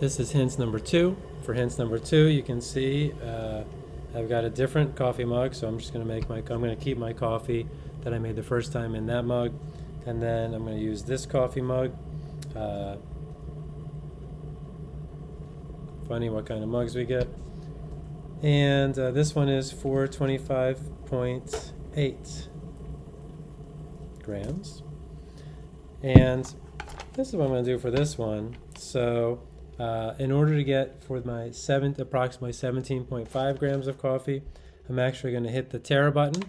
This is hints number two. For hints number two, you can see uh, I've got a different coffee mug, so I'm just going to make my, I'm to keep my coffee that I made the first time in that mug, and then I'm going to use this coffee mug. Uh, funny what kind of mugs we get. And uh, this one is 425.8 grams. And this is what I'm going to do for this one. So uh, in order to get for my seventh, approximately 17.5 grams of coffee, I'm actually going to hit the tare button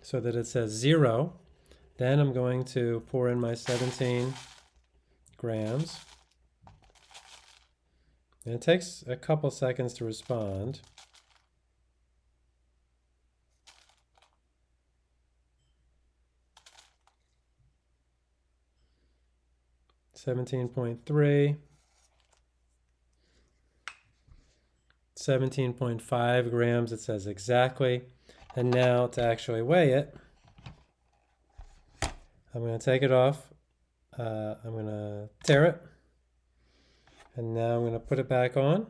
so that it says zero. Then I'm going to pour in my 17 grams. And it takes a couple seconds to respond. Seventeen point three. 17.5 grams, it says exactly. And now to actually weigh it, I'm going to take it off. Uh, I'm going to tare it. And now I'm going to put it back on.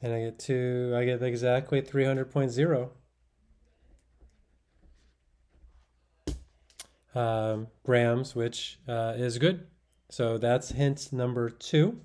And I get to, I get exactly 300.0 um, grams, which uh, is good. So that's hint number two.